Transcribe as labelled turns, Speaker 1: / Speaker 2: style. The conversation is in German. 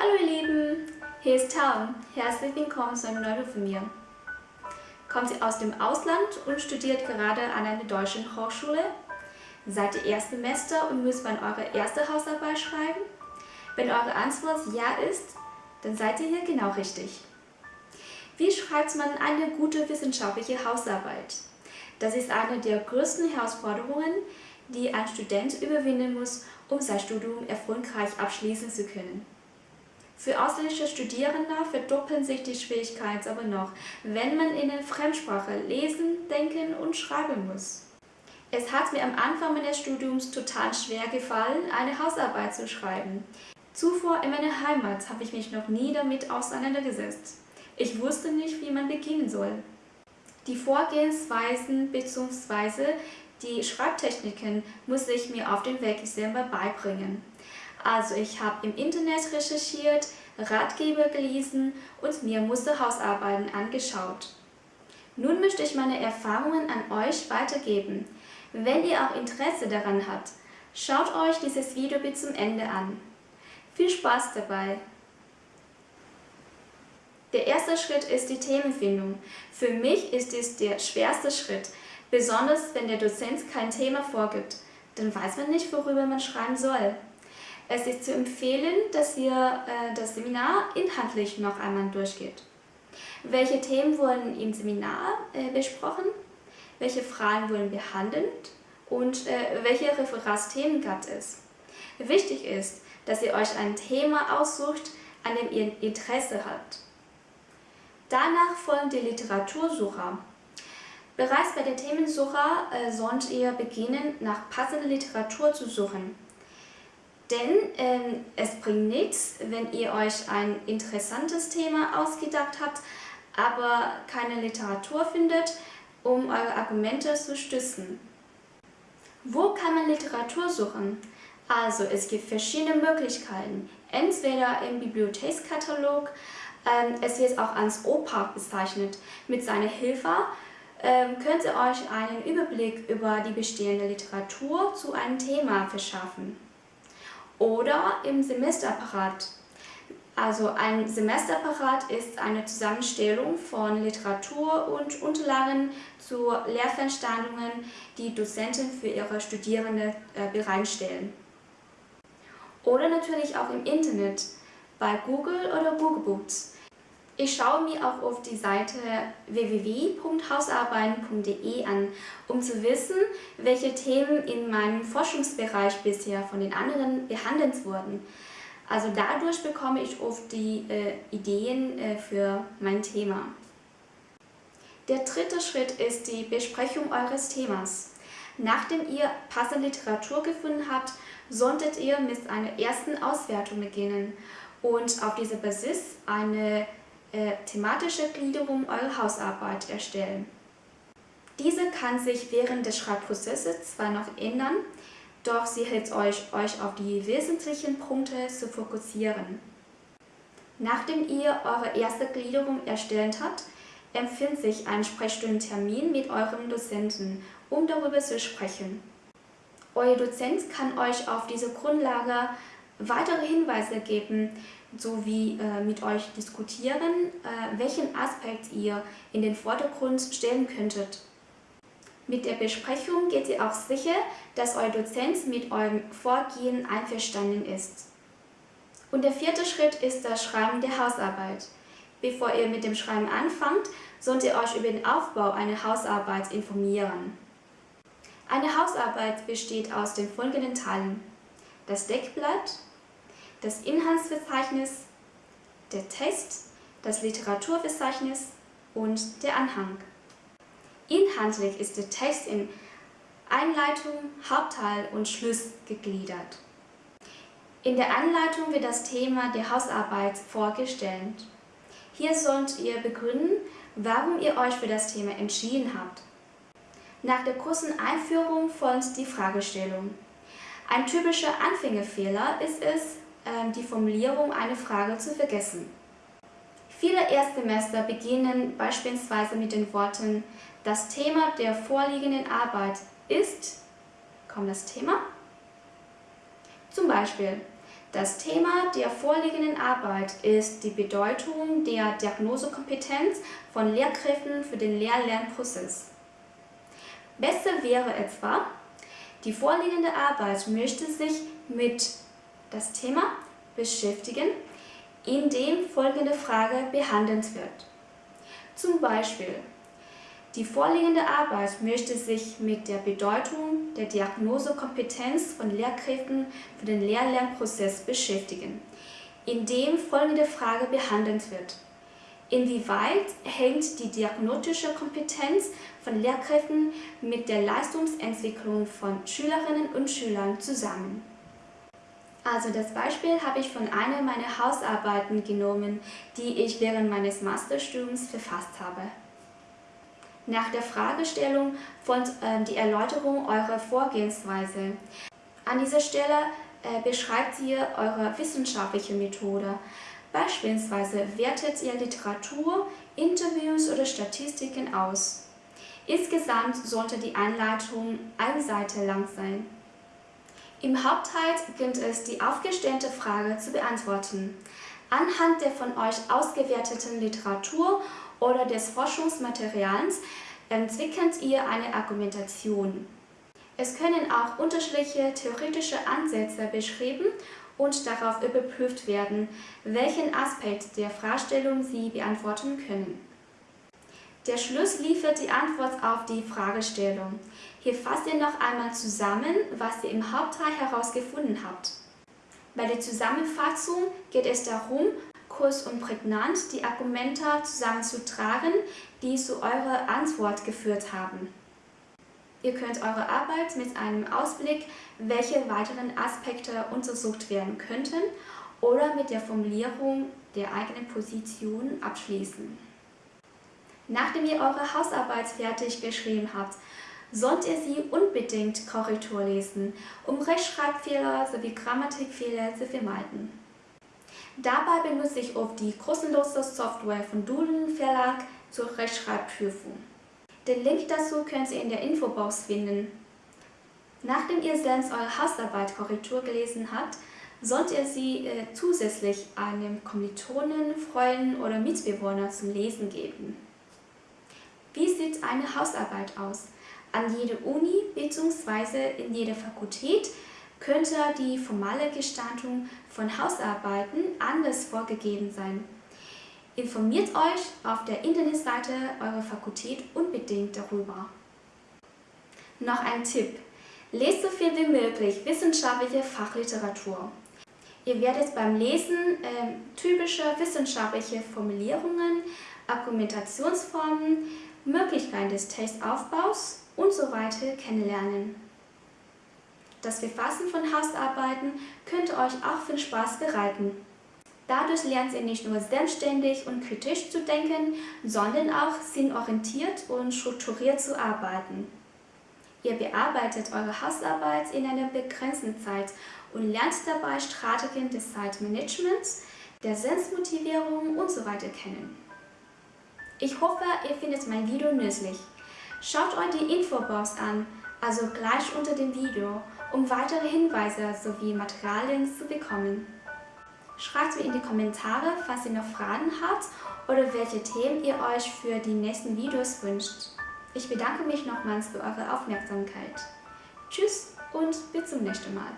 Speaker 1: Hallo ihr Lieben, hier ist Taum. Herzlich willkommen zu einem neuen von mir. Kommt ihr aus dem Ausland und studiert gerade an einer deutschen Hochschule? Seid ihr Erstsemester und müsst man eure erste Hausarbeit schreiben? Wenn eure Antwort Ja ist, dann seid ihr hier genau richtig. Wie schreibt man eine gute wissenschaftliche Hausarbeit? Das ist eine der größten Herausforderungen, die ein Student überwinden muss, um sein Studium erfolgreich abschließen zu können. Für ausländische Studierende verdoppeln sich die Schwierigkeiten aber noch, wenn man in der Fremdsprache lesen, denken und schreiben muss. Es hat mir am Anfang meines Studiums total schwer gefallen, eine Hausarbeit zu schreiben. Zuvor in meiner Heimat habe ich mich noch nie damit auseinandergesetzt. Ich wusste nicht, wie man beginnen soll. Die Vorgehensweisen bzw. die Schreibtechniken muss ich mir auf dem Weg selber beibringen. Also ich habe im Internet recherchiert, Ratgeber gelesen und mir Musterhausarbeiten angeschaut. Nun möchte ich meine Erfahrungen an euch weitergeben. Wenn ihr auch Interesse daran habt, schaut euch dieses Video bis zum Ende an. Viel Spaß dabei! Der erste Schritt ist die Themenfindung. Für mich ist dies der schwerste Schritt, besonders wenn der Dozent kein Thema vorgibt. Dann weiß man nicht, worüber man schreiben soll. Es ist zu empfehlen, dass ihr äh, das Seminar inhaltlich noch einmal durchgeht. Welche Themen wurden im Seminar äh, besprochen? Welche Fragen wurden behandelt? Und äh, welche Referatsthemen gab es? Wichtig ist, dass ihr euch ein Thema aussucht, an dem ihr Interesse habt. Danach folgen die Literatursucher. Bereits bei der Themensuche äh, sollt ihr beginnen, nach passender Literatur zu suchen. Denn ähm, es bringt nichts, wenn ihr euch ein interessantes Thema ausgedacht habt, aber keine Literatur findet, um eure Argumente zu stützen. Wo kann man Literatur suchen? Also es gibt verschiedene Möglichkeiten. Entweder im Bibliothekskatalog, ähm, es wird auch als OPAC bezeichnet. Mit seiner Hilfe ähm, könnt ihr euch einen Überblick über die bestehende Literatur zu einem Thema verschaffen. Oder im Semesterapparat. Also ein Semesterapparat ist eine Zusammenstellung von Literatur und Unterlagen zu Lehrveranstaltungen, die Dozenten für ihre Studierenden äh, bereitstellen. Oder natürlich auch im Internet, bei Google oder Google Books. Ich schaue mir auch auf die Seite www.hausarbeiten.de an, um zu wissen, welche Themen in meinem Forschungsbereich bisher von den anderen behandelt wurden. Also dadurch bekomme ich oft die äh, Ideen äh, für mein Thema. Der dritte Schritt ist die Besprechung eures Themas. Nachdem ihr passende Literatur gefunden habt, solltet ihr mit einer ersten Auswertung beginnen und auf dieser Basis eine äh, thematische Gliederung eurer Hausarbeit erstellen. Diese kann sich während des Schreibprozesses zwar noch ändern, doch sie hilft euch, euch auf die wesentlichen Punkte zu fokussieren. Nachdem ihr eure erste Gliederung erstellt habt, empfiehlt sich ein Sprechstundentermin mit eurem Dozenten, um darüber zu sprechen. Euer Dozent kann euch auf diese Grundlage weitere Hinweise geben, sowie äh, mit euch diskutieren, äh, welchen Aspekt ihr in den Vordergrund stellen könntet. Mit der Besprechung geht ihr auch sicher, dass euer Dozent mit eurem Vorgehen einverstanden ist. Und der vierte Schritt ist das Schreiben der Hausarbeit. Bevor ihr mit dem Schreiben anfangt, sollt ihr euch über den Aufbau einer Hausarbeit informieren. Eine Hausarbeit besteht aus den folgenden Teilen. Das Deckblatt, das Inhaltsverzeichnis, der Text, das Literaturverzeichnis und der Anhang. Inhaltlich ist der Text in Einleitung, Hauptteil und Schluss gegliedert. In der Anleitung wird das Thema der Hausarbeit vorgestellt. Hier sollt ihr begründen, warum ihr euch für das Thema entschieden habt. Nach der kurzen Einführung folgt die Fragestellung. Ein typischer Anfängerfehler ist es, die Formulierung einer Frage zu vergessen. Viele Erstsemester beginnen beispielsweise mit den Worten Das Thema der vorliegenden Arbeit ist, kommt das Thema? Zum Beispiel, Das Thema der vorliegenden Arbeit ist die Bedeutung der Diagnosekompetenz von Lehrkräften für den Lehr-Lernprozess. Besser wäre etwa, die vorliegende Arbeit möchte sich mit das Thema beschäftigen, in dem folgende Frage behandelt wird. Zum Beispiel, die vorliegende Arbeit möchte sich mit der Bedeutung der Diagnosekompetenz von Lehrkräften für den Lehr-Lernprozess beschäftigen, in dem folgende Frage behandelt wird. Inwieweit hängt die diagnostische Kompetenz von Lehrkräften mit der Leistungsentwicklung von Schülerinnen und Schülern zusammen? Also das Beispiel habe ich von einer meiner Hausarbeiten genommen, die ich während meines Masterstudiums verfasst habe. Nach der Fragestellung folgt äh, die Erläuterung eurer Vorgehensweise. An dieser Stelle äh, beschreibt ihr eure wissenschaftliche Methode. Beispielsweise wertet ihr Literatur, Interviews oder Statistiken aus. Insgesamt sollte die Einleitung eine Seite lang sein. Im Hauptteil gilt es, die aufgestellte Frage zu beantworten. Anhand der von euch ausgewerteten Literatur oder des Forschungsmaterials entwickelt ihr eine Argumentation. Es können auch unterschiedliche theoretische Ansätze beschrieben und darauf überprüft werden, welchen Aspekt der Fragestellung Sie beantworten können. Der Schluss liefert die Antwort auf die Fragestellung. Hier fasst ihr noch einmal zusammen, was ihr im Hauptteil herausgefunden habt. Bei der Zusammenfassung geht es darum, kurz und prägnant die Argumente zusammenzutragen, die zu eurer Antwort geführt haben. Ihr könnt eure Arbeit mit einem Ausblick, welche weiteren Aspekte untersucht werden könnten, oder mit der Formulierung der eigenen Position abschließen. Nachdem ihr eure Hausarbeit fertig geschrieben habt, sollt ihr sie unbedingt Korrektur lesen, um Rechtschreibfehler sowie Grammatikfehler zu vermeiden. Dabei benutze ich oft die kostenlose Software von Duden Verlag zur Rechtschreibprüfung. Den Link dazu könnt ihr in der Infobox finden. Nachdem ihr selbst eure Hausarbeit Korrektur gelesen habt, sollt ihr sie äh, zusätzlich einem Kommilitonen, Freunden oder Mitbewohner zum Lesen geben. Sieht eine Hausarbeit aus? An jeder Uni bzw. in jeder Fakultät könnte die formale Gestaltung von Hausarbeiten anders vorgegeben sein. Informiert euch auf der Internetseite eurer Fakultät unbedingt darüber. Noch ein Tipp. Lest so viel wie möglich wissenschaftliche Fachliteratur. Ihr werdet beim Lesen äh, typische wissenschaftliche Formulierungen, Argumentationsformen, Möglichkeiten des Textaufbaus und so weiter kennenlernen. Das Verfassen von Hausarbeiten könnte euch auch viel Spaß bereiten. Dadurch lernt ihr nicht nur selbstständig und kritisch zu denken, sondern auch sinnorientiert und strukturiert zu arbeiten. Ihr bearbeitet eure Hausarbeit in einer begrenzten Zeit und lernt dabei Strategien des Zeitmanagements, der Selbstmotivierung usw. So kennen. Ich hoffe, ihr findet mein Video nützlich. Schaut euch die Infobox an, also gleich unter dem Video um weitere Hinweise sowie Materialien zu bekommen. Schreibt mir in die Kommentare, falls ihr noch Fragen habt oder welche Themen ihr euch für die nächsten Videos wünscht. Ich bedanke mich nochmals für eure Aufmerksamkeit. Tschüss und bis zum nächsten Mal.